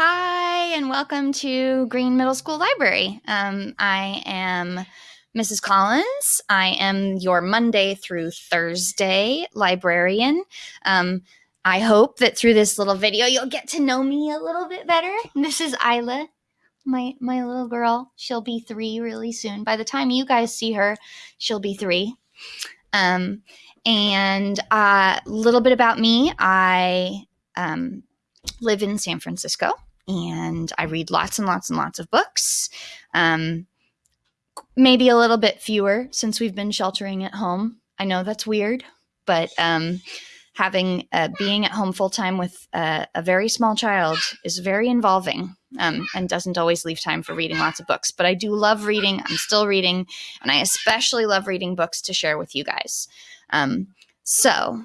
Hi, and welcome to Greene Middle School Library. Um, I am Mrs. Collins. I am your Monday through Thursday librarian. Um, I hope that through this little video you'll get to know me a little bit better. This is Isla, my my little girl. She'll be three really soon. By the time you guys see her, she'll be three. Um, and a uh, little bit about me. I um, live in San Francisco and I read lots and lots and lots of books. Um, maybe a little bit fewer since we've been sheltering at home. I know that's weird, but um, having uh, being at home full time with uh, a very small child is very involving um, and doesn't always leave time for reading lots of books. But I do love reading. I'm still reading, and I especially love reading books to share with you guys. Um, so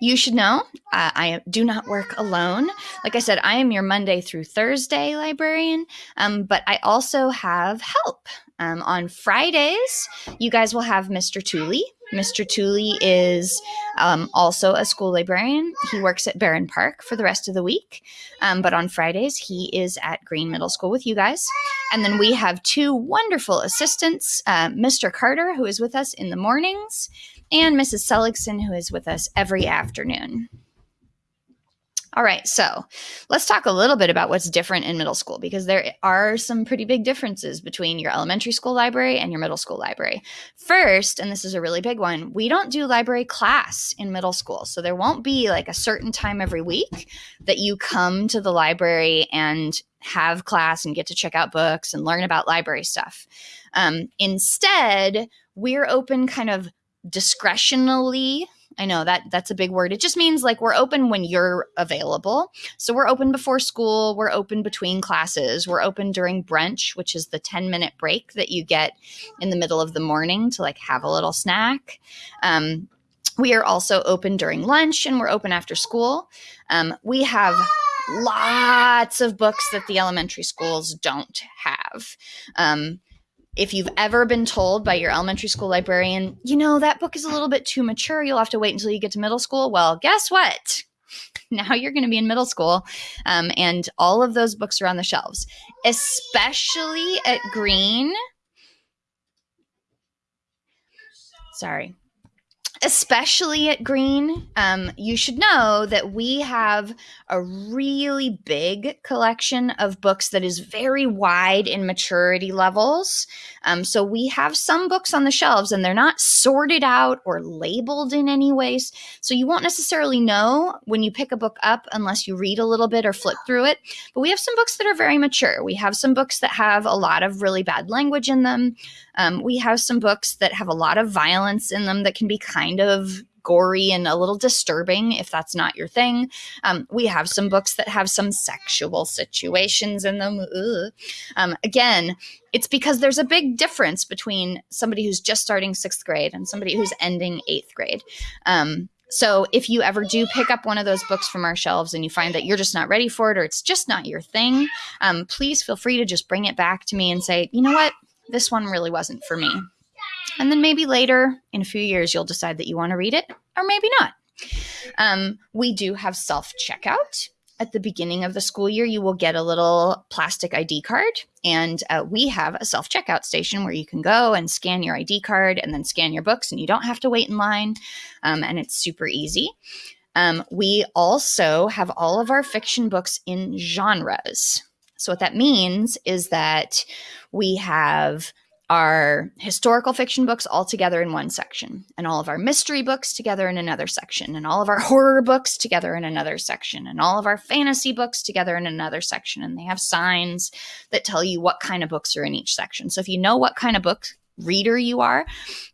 you should know uh, I do not work alone. Like I said, I am your Monday through Thursday librarian, um, but I also have help. Um, on Fridays, you guys will have Mr. Tooley. Mr. Tooley is um, also a school librarian. He works at Barron Park for the rest of the week. Um, but on Fridays, he is at Greene Middle School with you guys. And then we have two wonderful assistants uh, Mr. Carter, who is with us in the mornings, and Mrs. Seligson, who is with us every afternoon. All right, so let's talk a little bit about what's different in middle school because there are some pretty big differences between your elementary school library and your middle school library. First, and this is a really big one, we don't do library class in middle school. So there won't be like a certain time every week that you come to the library and have class and get to check out books and learn about library stuff. Um, instead, we're open kind of discretionally I know that that's a big word. It just means like we're open when you're available. So we're open before school, we're open between classes, we're open during brunch, which is the 10 minute break that you get in the middle of the morning to like have a little snack. Um, we are also open during lunch and we're open after school. Um, we have lots of books that the elementary schools don't have. Um, if you've ever been told by your elementary school librarian, you know, that book is a little bit too mature, you'll have to wait until you get to middle school. Well, guess what? Now you're going to be in middle school, um, and all of those books are on the shelves, especially at Greene. Sorry, especially at Greene, um, you should know that we have a really big collection of books that is very wide in maturity levels. Um, so we have some books on the shelves and they're not sorted out or labeled in any ways. So you won't necessarily know when you pick a book up unless you read a little bit or flip through it. But we have some books that are very mature. We have some books that have a lot of really bad language in them. Um, we have some books that have a lot of violence in them that can be kind of gory and a little disturbing if that's not your thing. Um, we have some books that have some sexual situations in them. Um, again, it's because there's a big difference between somebody who's just starting sixth grade and somebody who's ending eighth grade. Um, so if you ever do pick up one of those books from our shelves and you find that you're just not ready for it or it's just not your thing, um, please feel free to just bring it back to me and say, you know what, this one really wasn't for me. And then maybe later in a few years, you'll decide that you want to read it or maybe not. Um, we do have self checkout. At the beginning of the school year, you will get a little plastic ID card, and uh, we have a self checkout station where you can go and scan your ID card and then scan your books, and you don't have to wait in line, um, and it's super easy. Um, we also have all of our fiction books in genres. So, what that means is that we have our historical fiction books all together in one section, and all of our mystery books together in another section, and all of our horror books together in another section, and all of our fantasy books together in another section. And they have signs that tell you what kind of books are in each section. So if you know what kind of book reader you are,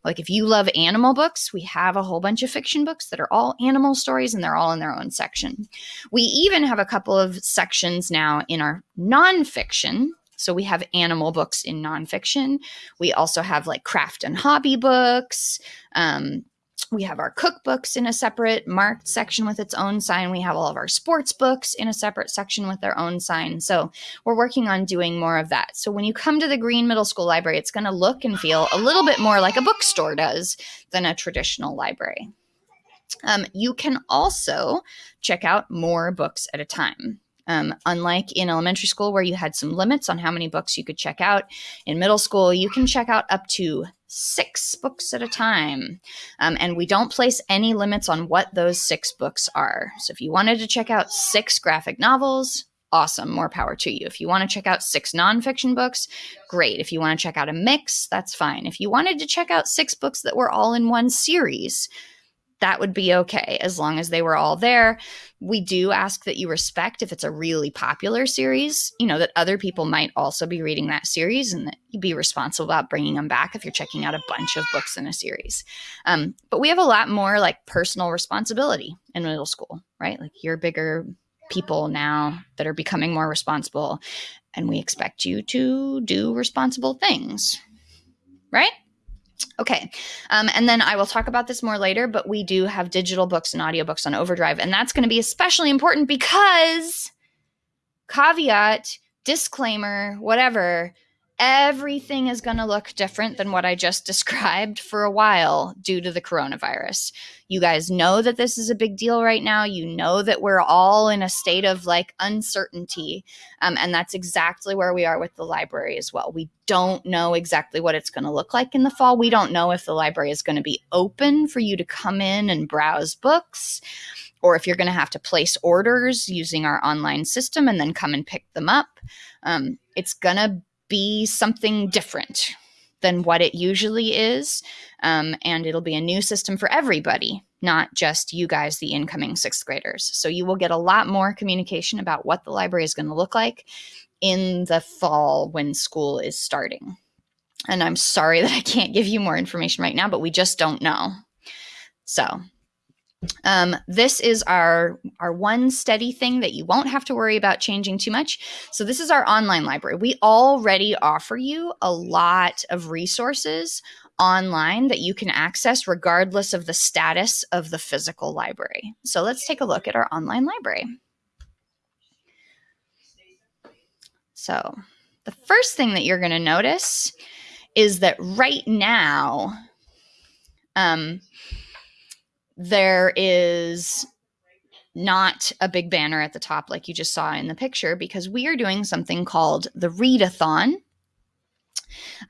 like if you love animal books, we have a whole bunch of fiction books that are all animal stories and they're all in their own section. We even have a couple of sections now in our nonfiction so we have animal books in nonfiction. We also have like craft and hobby books. Um, we have our cookbooks in a separate marked section with its own sign. We have all of our sports books in a separate section with their own sign. So we're working on doing more of that. So when you come to the Greene Middle School Library, it's going to look and feel a little bit more like a bookstore does than a traditional library. Um, you can also check out more books at a time. Um, unlike in elementary school, where you had some limits on how many books you could check out, in middle school, you can check out up to six books at a time. Um, and we don't place any limits on what those six books are. So if you wanted to check out six graphic novels, awesome, more power to you. If you want to check out six nonfiction books, great. If you want to check out a mix, that's fine. If you wanted to check out six books that were all in one series, that would be okay as long as they were all there. We do ask that you respect if it's a really popular series, you know, that other people might also be reading that series and that you be responsible about bringing them back if you're checking out a bunch of books in a series. Um, but we have a lot more like personal responsibility in middle school, right? Like you're bigger people now that are becoming more responsible, and we expect you to do responsible things, right? Okay. Um, and then I will talk about this more later, but we do have digital books and audiobooks on Overdrive. And that's going to be especially important because, caveat, disclaimer, whatever, everything is going to look different than what I just described for a while due to the coronavirus. You guys know that this is a big deal right now. You know that we're all in a state of like uncertainty. Um, and that's exactly where we are with the library as well. We don't know exactly what it's going to look like in the fall. We don't know if the library is going to be open for you to come in and browse books or if you're going to have to place orders using our online system and then come and pick them up. Um, it's going to be something different than what it usually is. Um, and it'll be a new system for everybody, not just you guys, the incoming sixth graders. So you will get a lot more communication about what the library is going to look like in the fall when school is starting. And I'm sorry that I can't give you more information right now, but we just don't know. So um, this is our our one steady thing that you won't have to worry about changing too much. So this is our online library. We already offer you a lot of resources online that you can access regardless of the status of the physical library. So let's take a look at our online library. So the first thing that you're going to notice is that right now, um, there is not a big banner at the top like you just saw in the picture because we are doing something called the Readathon.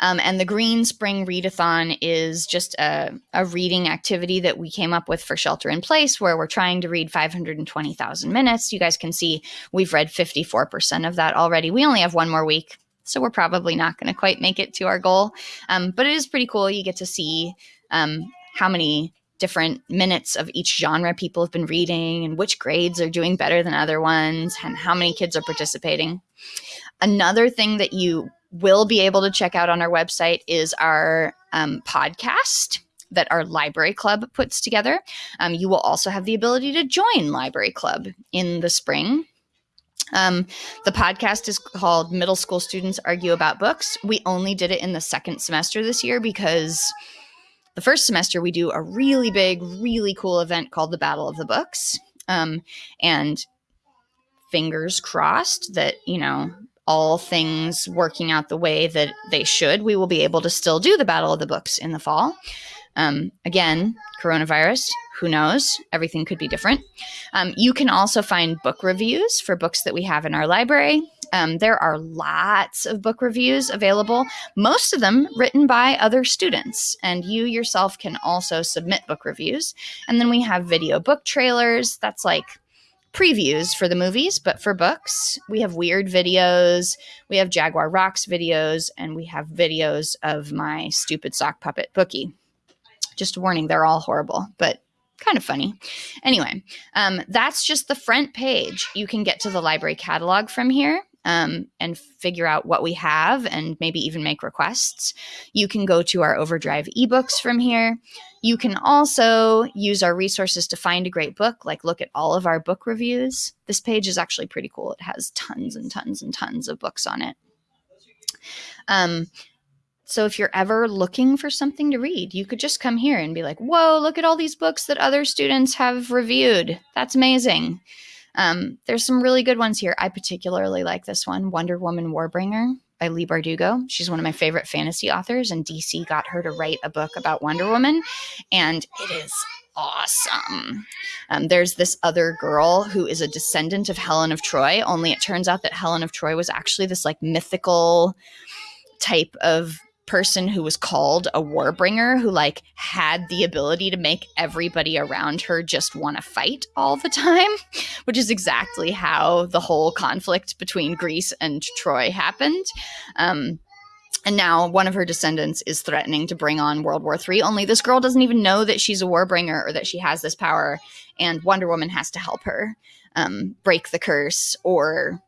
Um, and the Greene Spring Readathon is just a, a reading activity that we came up with for Shelter in Place, where we're trying to read 520,000 minutes. You guys can see we've read 54% of that already. We only have one more week, so we're probably not going to quite make it to our goal. Um, but it is pretty cool. You get to see um, how many different minutes of each genre people have been reading and which grades are doing better than other ones and how many kids are participating. Another thing that you will be able to check out on our website is our um, podcast that our library club puts together. Um, you will also have the ability to join library club in the spring. Um, the podcast is called Middle School Students Argue About Books. We only did it in the second semester this year because the first semester we do a really big, really cool event called the Battle of the Books. Um, and fingers crossed that, you know, all things working out the way that they should, we will be able to still do the Battle of the Books in the fall. Um, again, coronavirus, who knows? Everything could be different. Um, you can also find book reviews for books that we have in our library. Um, there are lots of book reviews available, most of them written by other students. And you yourself can also submit book reviews. And then we have video book trailers. That's like previews for the movies, but for books, we have weird videos, we have Jaguar Rocks videos, and we have videos of my stupid sock puppet Bookie. Just a warning, they're all horrible, but kind of funny. Anyway, um, that's just the front page. You can get to the library catalog from here um, and figure out what we have and maybe even make requests. You can go to our Overdrive ebooks from here. You can also use our resources to find a great book, like look at all of our book reviews. This page is actually pretty cool. It has tons and tons and tons of books on it. Um, so if you're ever looking for something to read, you could just come here and be like, whoa, look at all these books that other students have reviewed. That's amazing. Um, there's some really good ones here. I particularly like this one, Wonder Woman Warbringer by Leigh Bardugo. She's one of my favorite fantasy authors, and DC got her to write a book about Wonder Woman, and it is awesome. Um, there's this other girl who is a descendant of Helen of Troy, only it turns out that Helen of Troy was actually this like mythical type of person who was called a warbringer who like had the ability to make everybody around her just want to fight all the time which is exactly how the whole conflict between greece and troy happened um, and now one of her descendants is threatening to bring on World War III. Only this girl doesn't even know that she's a warbringer or that she has this power, and Wonder Woman has to help her um, break the curse or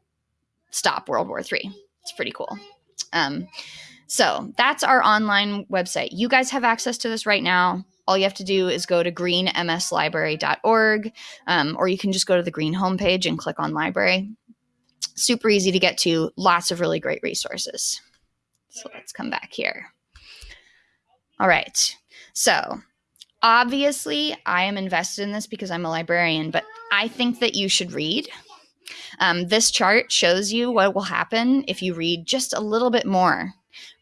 stop World War III. It's pretty cool. Um, so that's our online website. You guys have access to this right now. All you have to do is go to greenmslibrary.org, um, or you can just go to the Greene homepage and click on library. Super easy to get to, lots of really great resources. So let's come back here. All right. So obviously, I am invested in this because I'm a librarian, but I think that you should read. Um, this chart shows you what will happen if you read just a little bit more,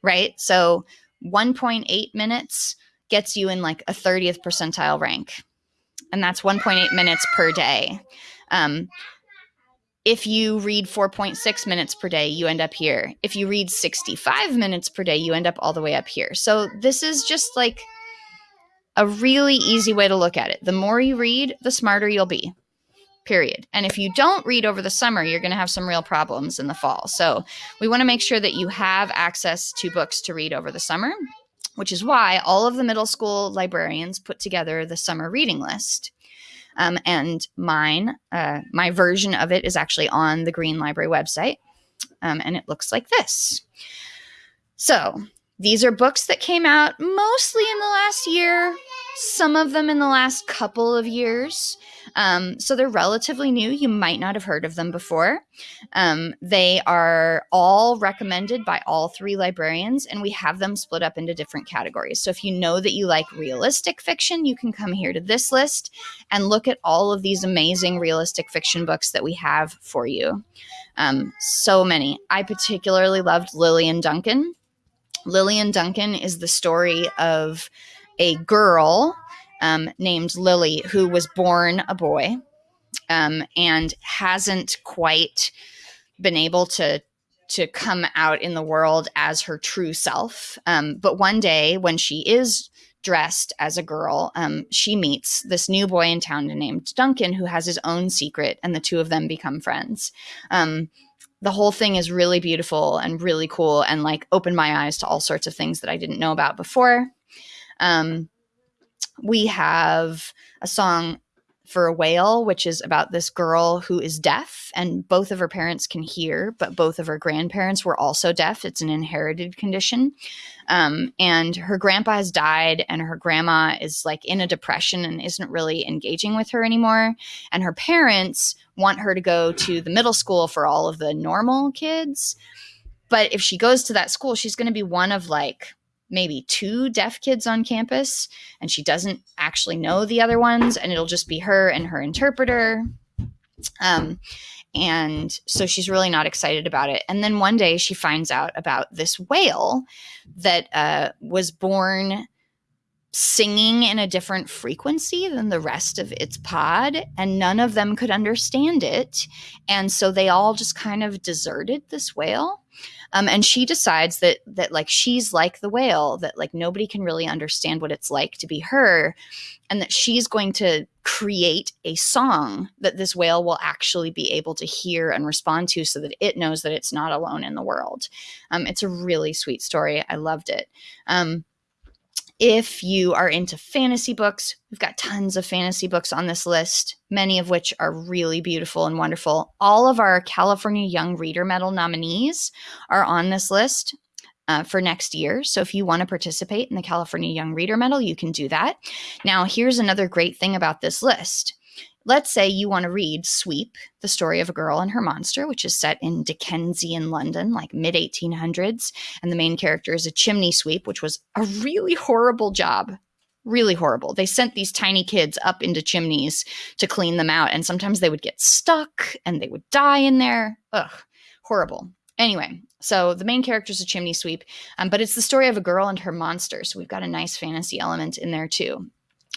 right? So 1.8 minutes gets you in like a 30th percentile rank, and that's 1.8 minutes per day. Um, if you read 4.6 minutes per day, you end up here. If you read 65 minutes per day, you end up all the way up here. So this is just like a really easy way to look at it. The more you read, the smarter you'll be. Period. And if you don't read over the summer, you're going to have some real problems in the fall. So we want to make sure that you have access to books to read over the summer, which is why all of the middle school librarians put together the summer reading list. Um, and mine, uh, my version of it is actually on the Greene Library website. Um, and it looks like this. So these are books that came out mostly in the last year, some of them in the last couple of years. Um, so they're relatively new. You might not have heard of them before. Um, they are all recommended by all three librarians, and we have them split up into different categories. So if you know that you like realistic fiction, you can come here to this list and look at all of these amazing realistic fiction books that we have for you. Um, so many. I particularly loved Lily and Dunkin. Lillian Duncan is the story of a girl um, named Lily who was born a boy um, and hasn't quite been able to to come out in the world as her true self. Um, but one day, when she is dressed as a girl, um, she meets this new boy in town named Dunkin who has his own secret, and the two of them become friends. Um, the whole thing is really beautiful and really cool and like opened my eyes to all sorts of things that I didn't know about before. Um, we have a song for a whale, which is about this girl who is deaf and both of her parents can hear, but both of her grandparents were also deaf. It's an inherited condition. Um, and her grandpa has died, and her grandma is like in a depression and isn't really engaging with her anymore. And her parents want her to go to the middle school for all of the normal kids. But if she goes to that school, she's going to be one of like maybe two deaf kids on campus and she doesn't actually know the other ones and it'll just be her and her interpreter. Um, and so she's really not excited about it. And then one day she finds out about this whale that uh, was born singing in a different frequency than the rest of its pod and none of them could understand it. And so they all just kind of deserted this whale um, and she decides that that like she's like the whale that like nobody can really understand what it's like to be her and that she's going to create a song that this whale will actually be able to hear and respond to so that it knows that it's not alone in the world. Um, it's a really sweet story. I loved it. Um, if you are into fantasy books, we've got tons of fantasy books on this list, many of which are really beautiful and wonderful. All of our California Young Reader Medal nominees are on this list. Uh, for next year. So, if you want to participate in the California Young Reader Medal, you can do that. Now, here's another great thing about this list Let's say you want to read Sweep, the story of a girl and her monster, which is set in Dickensian London, like mid 1800s. And the main character is a chimney sweep, which was a really horrible job. Really horrible. They sent these tiny kids up into chimneys to clean them out. And sometimes they would get stuck and they would die in there. Ugh, horrible. Anyway, so the main character is a chimney sweep, um, but it's the story of a girl and her monster. So we've got a nice fantasy element in there too.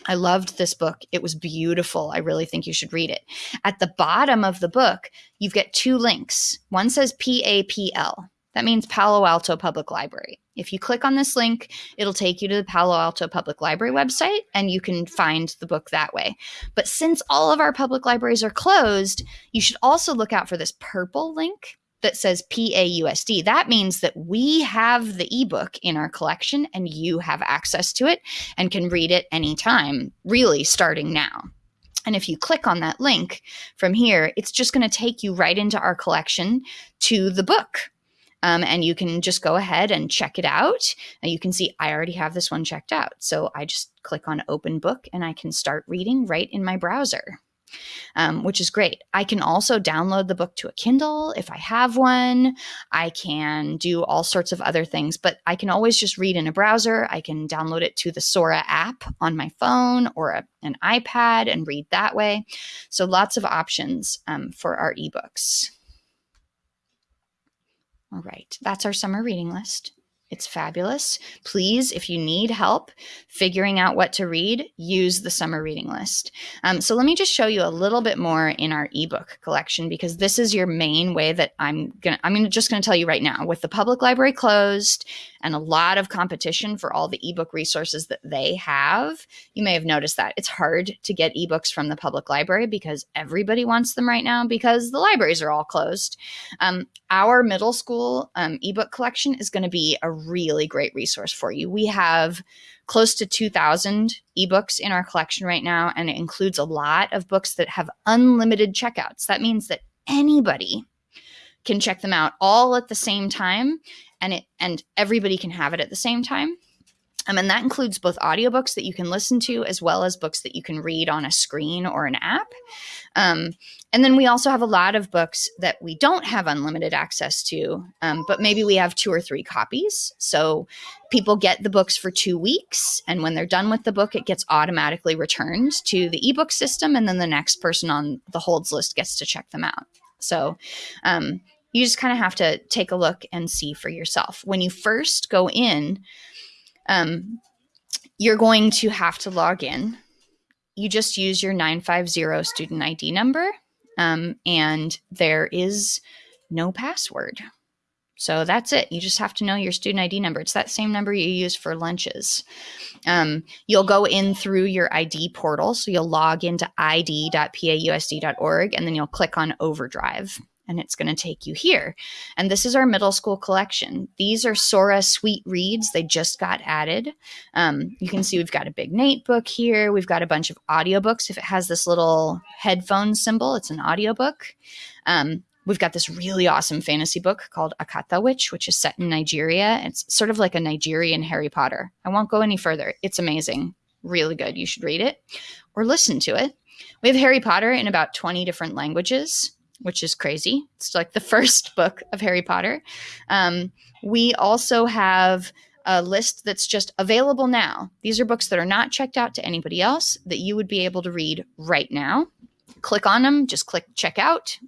I loved this book. It was beautiful. I really think you should read it. At the bottom of the book, you've got two links. One says PAPL. That means Palo Alto Public Library. If you click on this link, it'll take you to the Palo Alto Public Library website and you can find the book that way. But since all of our public libraries are closed, you should also look out for this purple link that says PAUSD. That means that we have the ebook in our collection and you have access to it and can read it anytime, really starting now. And if you click on that link from here, it's just going to take you right into our collection to the book. Um, and you can just go ahead and check it out. And you can see I already have this one checked out. So I just click on open book and I can start reading right in my browser um, which is great. I can also download the book to a Kindle if I have one. I can do all sorts of other things, but I can always just read in a browser. I can download it to the Sora app on my phone or a, an iPad and read that way. So lots of options um, for our ebooks. All right, that's our summer reading list. It's fabulous. Please, if you need help figuring out what to read, use the summer reading list. Um, so let me just show you a little bit more in our ebook collection because this is your main way that I'm gonna. I'm just gonna tell you right now. With the public library closed and a lot of competition for all the ebook resources that they have, you may have noticed that it's hard to get ebooks from the public library because everybody wants them right now because the libraries are all closed. Um, our middle school um, ebook collection is going to be a really great resource for you. We have close to 2,000 ebooks in our collection right now, and it includes a lot of books that have unlimited checkouts. That means that anybody can check them out all at the same time and it and everybody can have it at the same time um, and that includes both audiobooks that you can listen to as well as books that you can read on a screen or an app. Um, and then we also have a lot of books that we don't have unlimited access to, um, but maybe we have two or three copies. So people get the books for two weeks. And when they're done with the book, it gets automatically returned to the ebook system. And then the next person on the holds list gets to check them out. So, um, you just kind of have to take a look and see for yourself. When you first go in, um, you're going to have to log in. You just use your 950 student ID number, um, and there is no password. So that's it. You just have to know your student ID number. It's that same number you use for lunches. Um, you'll go in through your ID portal. So you'll log into id.pausd.org and then you'll click on Overdrive and it's going to take you here. And this is our middle school collection. These are Sora Sweet Reads. They just got added. Um, you can see we've got a Big Nate book here. We've got a bunch of audiobooks. If it has this little headphone symbol, it's an audiobook. Um, we've got this really awesome fantasy book called Akata Witch, which is set in Nigeria. It's sort of like a Nigerian Harry Potter. I won't go any further. It's amazing. Really good. You should read it or listen to it. We have Harry Potter in about 20 different languages which is crazy. It's like the first book of Harry Potter. Um, we also have a list that's just available now. These are books that are not checked out to anybody else that you would be able to read right now. Click on them, just click check out.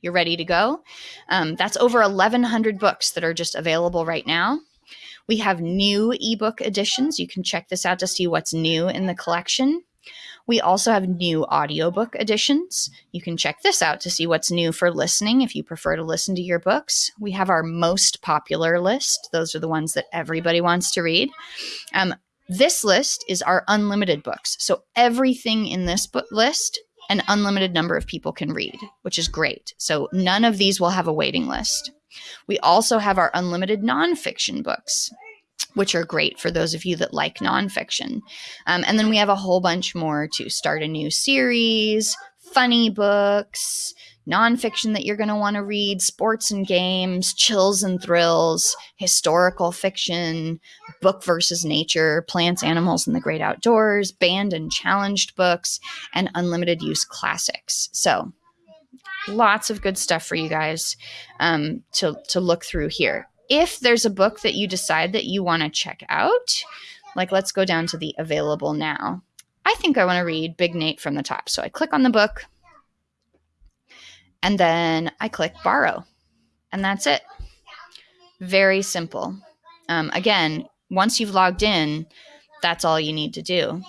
You're ready to go. Um, that's over 1,100 books that are just available right now. We have new ebook editions. You can check this out to see what's new in the collection. We also have new audiobook editions. You can check this out to see what's new for listening if you prefer to listen to your books. We have our most popular list. Those are the ones that everybody wants to read. Um, this list is our unlimited books. So everything in this book list an unlimited number of people can read, which is great. So none of these will have a waiting list. We also have our unlimited nonfiction books which are great for those of you that like nonfiction. Um, and then we have a whole bunch more to start a new series, funny books, nonfiction that you're going to want to read, sports and games, chills and thrills, historical fiction, book versus nature, plants, animals, and the great outdoors, banned and challenged books, and unlimited use classics. So, lots of good stuff for you guys um, to, to look through here if there's a book that you decide that you want to check out, like let's go down to the available now. I think I want to read Big Nate from the top. So I click on the book and then I click borrow, and that's it. Very simple. Um, again, once you've logged in, that's all you need to do.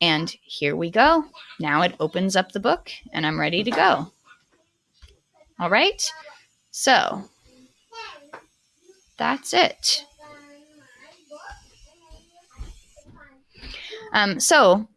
And here we go. Now it opens up the book and I'm ready to go. All right. So that's it. Um, so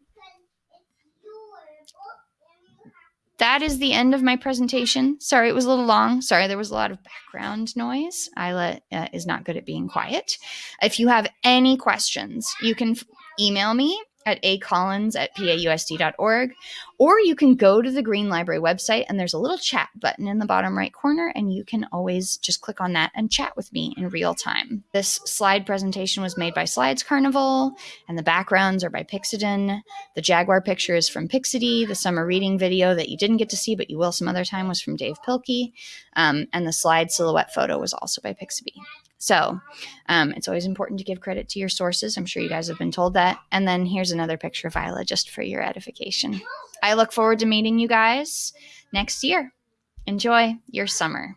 that is the end of my presentation. Sorry, it was a little long. Sorry, there was a lot of background noise. Isla uh, is not good at being quiet. If you have any questions, you can email me at acollins at pausd.org, or you can go to the Greene Library website and there's a little chat button in the bottom right corner, and you can always just click on that and chat with me in real time. This slide presentation was made by Slides Carnival, and the backgrounds are by Pixodon. The Jaguar picture is from Pixity. The summer reading video that you didn't get to see, but you will some other time, was from Dav Pilkey. Um, and the slide silhouette photo was also by Pixabay. So um, it's always important to give credit to your sources. I'm sure you guys have been told that. And then here's another picture of Isla just for your edification. I look forward to meeting you guys next year. Enjoy your summer.